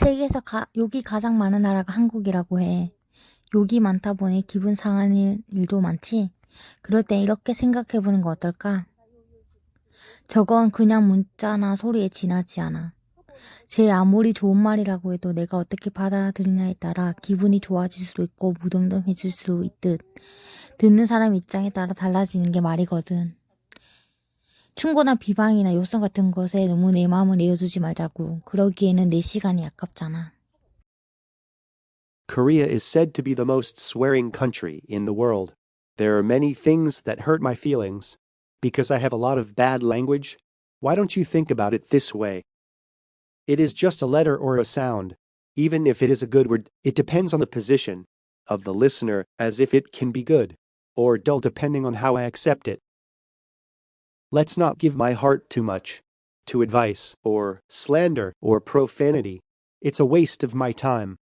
세계에서 가, 욕이 가장 많은 나라가 한국이라고 해. 욕이 많다 보니 기분 상하는 일도 많지. 그럴 땐 이렇게 생각해보는 거 어떨까? 저건 그냥 문자나 소리에 지나지 않아. 제 아무리 좋은 말이라고 해도 내가 어떻게 받아들이냐에 따라 기분이 좋아질 수도 있고 무덤덤해질 수도 있듯 듣는 사람 입장에 따라 달라지는 게 말이거든. 충고나 비방이나 요성 같은 것에 너무 내 마음을 내어주지 말자고. 그러기에는 내 시간이 아깝잖아. Korea is said to be the most swearing country in the world. There are many things that hurt my feelings. Because I have a lot of bad language, why don't you think about it this way? It is just a letter or a sound. Even if it is a good word, it depends on the position of the listener as if it can be good or dull depending on how I accept it. Let's not give my heart too much to advice or slander or profanity. It's a waste of my time.